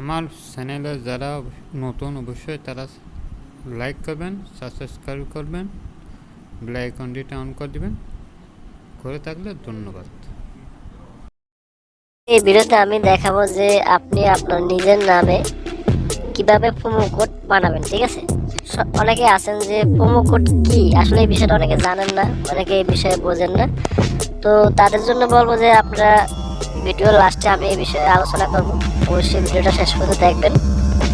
আমার চ্যানেলে যারা নতুন অবশ্যই তারা লাইক করবেন, সাবস্ক্রাইব করবেন, বেল আইকনটিটা অন করে দিবেন। করে থাকলে ধন্যবাদ। এই ভিডিওতে আমি দেখাবো যে আপনি আপনার নিজের নামে কীভাবে প্রোমো কোড বানাবেন, ঠিক আছে? অনেকে আছেন যে প্রোমো কোড কি? আসলে এই বিষয়টা অনেকে জানেন না, অনেকে এই বিষয়ে বোঝেন না। তো তাদের জন্য বলব যে আপনারা ভিডিও লাস্টে আমি এই বিষয়ে আলোচনা করব। অবশ্যই ভিডিওটা শেষ পর্যন্ত দেখবেন।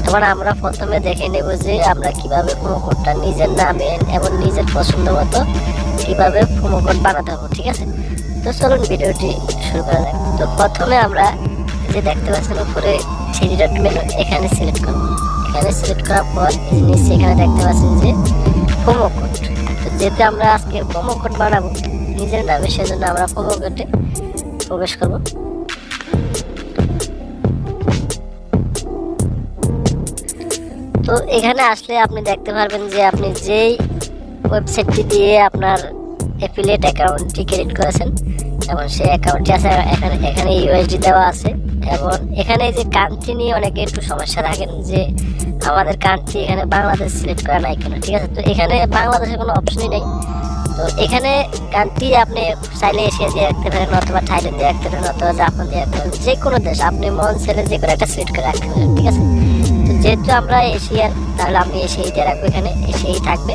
এবার আমরা প্রথমে দেখে নেব যে আমরা কীভাবে প্রোমো কোডটা নিজের নামে এবং নিজের পছন্দ মতো কীভাবে প্রোমো কোড বানাতে হবে, ঠিক আছে? তো চলুন ভিডিওটি শুরু করা যাক। তো প্রথমে আমরা যে দেখতে পাচ্ছেন উপরে থ্রি ডট মেনু এখানে সিলেক্ট করব। এখানে সিলেক্ট করার পর নিচে এখানে দেখতে পাচ্ছেন যে প্রোমো কোড তো যেহেতু আমরা আজকে প্রোমো কোড বানাবো, নিজের নামে সেজন্য আমরা প্রোমো কোডে প্রবেশ করব। তো এখানে আসলে আপনি দেখতে পারবেন যে আপনি যেই ওয়েবসাইটটি দিয়ে আপনার অ্যাফিলিয়েট অ্যাকাউন্টটি ক্রিয়েট করেছেন, এবং সেই অ্যাকাউন্টটি আছে, এখানে এখানে ইউএসডি দেওয়া আছে, এবং এখানে যে কান্ট্রি নিয়ে অনেকে একটু সমস্যা রাখেন যে আমাদের কান্ট্রি এখানে বাংলাদেশ সিলেক্ট করা নাই কেন, ঠিক আছে? তো এখানে বাংলাদেশের কোনো অপশনই নেই। তো এখানে কান্ট্রি আপনি চাইলে এশিয়া দিয়ে রাখতে পারেন, অথবা থাইল্যান্ড দিয়ে রাখতে পারেন, অথবা জাপান দিয়ে রাখতে পারেন যে কোনো দেশ, আপনি মন ছেলে যে কোনো একটা সিলেক্ট করে রাখতে পারেন, ঠিক আছে? যেহেতু আমরা এশিয়ার, তাহলে আমি এশিয়াই দিয়ে রাখব এখানে এশিয়াই থাকবে।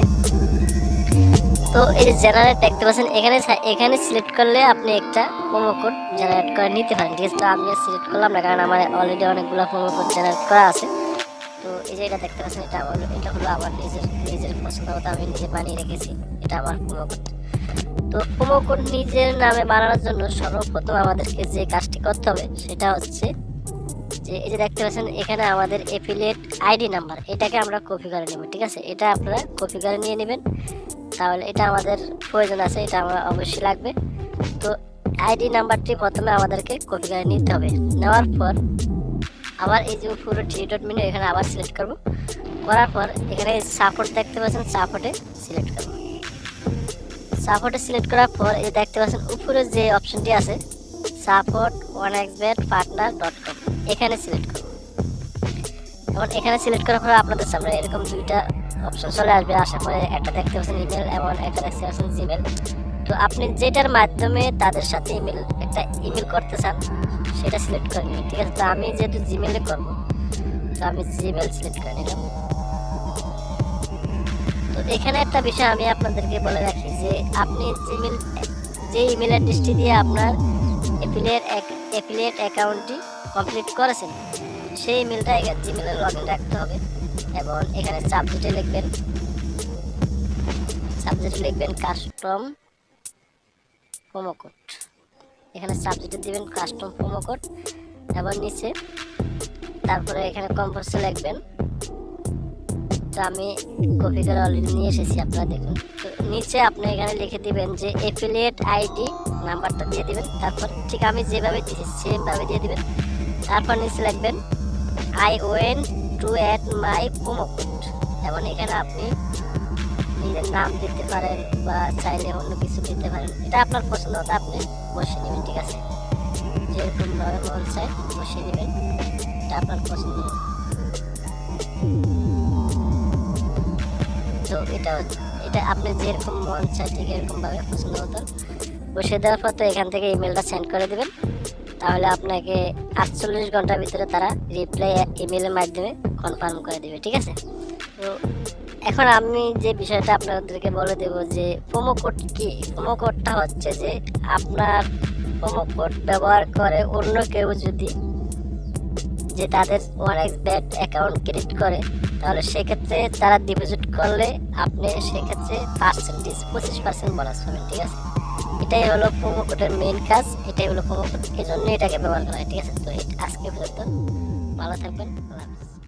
তো এই জেনারেট দেখতে পাচ্ছেন, এখানে এখানে সিলেক্ট করলে আপনি একটা প্রোমো কোড জেনারেট করে নিতে পারেন, ঠিক আছে? তো আমি সিলেক্ট করলাম না, কারণ আমার অলরেডি অনেকগুলো প্রোমো কোড জেনারেট করা আছে। তো এই যে এটা দেখতে পাচ্ছেন, এটা আমার এটা হলো আমার নিজের নিজের পছন্দ মতো আমি নিজে বানিয়ে রেখেছি, এটা আমার প্রোমো কোড তো প্রোমো কোড নিজের নামে বানানোর জন্য সর্বপ্রথম আমাদেরকে যে কাজটি করতে হবে, সেটা হচ্ছে যে এই যে দেখতে পাচ্ছেন, এখানে আমাদের এফিলিয়েট আইডি নাম্বার এটাকে আমরা কপি করে নেব, ঠিক আছে? এটা আপনারা কপি করে নিয়ে নেবেন। তাহলে এটা আমাদের প্রয়োজন আছে, এটা আমার অবশ্যই লাগবে। তো আইডি নাম্বারটি প্রথমে আমাদেরকে কপি করে নিতে হবে। নেওয়ার পর আবার এই যে পুরো থ্রি ডট মেনু এখানে আবার সিলেক্ট করব। করার পর এখানে সাপোর্ট দেখতে পাচ্ছেন সাপোর্টে সিলেক্ট করব। সাপোর্টে সিলেক্ট করার পর এই দেখতে পাচ্ছেন, উপরে যে অপশনটি আছে support one bet partner dot com এখানে সিলেক্ট করব এবং এখানে সিলেক্ট করার পর আপনাদের সামনে এরকম দুইটা অপশন চলে আসবে। আসার পরে একটা দেখতে পাচ্ছেন ইমেল এবং একটা দেখতে পাচ্ছেন জিমেল তো আপনি যেটার মাধ্যমে তাদের সাথে ইমেল একটা ইমেল করতে চান, সেটা সিলেক্ট করে নিন, ঠিক আছে? তো আমি যেহেতু জিমেলে করব, তো আমি জিমেল সিলেক্ট করে নিলাম। তো এখানে একটা বিষয় আমি আপনাদেরকে বলে রাখি যে, আপনি জিমেল যে ইমেল অ্যাড্রেসটি দিয়ে আপনার এফিলিয়েট এফিলিয়েট অ্যাকাউন্টটি কমপ্লিট করেছেন, সেই ইমেলটা জিমেলে লগ ইন রাখতে হবে এবং এখানে সাবজেক্টে লিখবেন সাবজেক্টে লিখবেন কাস্টম কোড এখানে সাবজেক্টে দিবেন কাস্টম কোড এবং নিচে তারপরে এখানে কম্পোজে লিখবেন তো আমি কপি করে অলরেডি নিয়ে এসেছি, আপনারা দেখুন। তো নিচে আপনি এখানে লিখে দিবেন যে এফিলিয়েট আইডি নাম্বারটা দিয়ে দিবেন। তারপর ঠিক আমি যেভাবে দিয়েছি, সেমভাবে দিয়ে দিবেন। তারপর নিচে লিখবেন I want to add my promo code এবং এখানে আপনি নিজের নাম দিতে পারেন বা চাইলে অন্য কিছু দিতে পারেন। এটা আপনার পছন্দ মতো আপনি বসিয়ে নেবেন, ঠিক আছে? যেরকম ভাবে মন চাই বসিয়ে নেবেন, এটা আপনার পছন্দ। তো এটা এটা আপনি যেরকম মন চাই ঠিক এরকম ভাবে পছন্দ মতো বসিয়ে দেওয়ার পর তো এখান থেকে ইমেলটা সেন্ড করে দেবেন। তাহলে আপনাকে আটচল্লিশ ঘণ্টার ভিতরে তারা রিপ্লাই ইমেলের মাধ্যমে কনফার্ম করে দেবে, ঠিক আছে? তো এখন আমি যে বিষয়টা আপনাদেরকে বলে দেব যে প্রোমো কোড কি? প্রোমো কোডটা হচ্ছে যে আপনার প্রোমো কোড ব্যবহার করে অন্য কেউ যদি যে তাদের ওয়ান ব্যাট অ্যাকাউন্ট ক্রেডিট করে, তাহলে সেক্ষেত্রে তারা ডিপোজিট করলে আপনি সেক্ষেত্রে পার্সেন্টেজ পঁচিশ পার্সেন্ট বোনাস পাবেন, ঠিক আছে এটাই হলো প্রোমো কোডের মেইন কাজ, এটাই হলো প্রোমো কোড এই জন্য এটাকে ব্যবহার করা হয়, ঠিক আছে তো আজকে পর্যন্ত ভালো থাকবেন, আল্লাহ।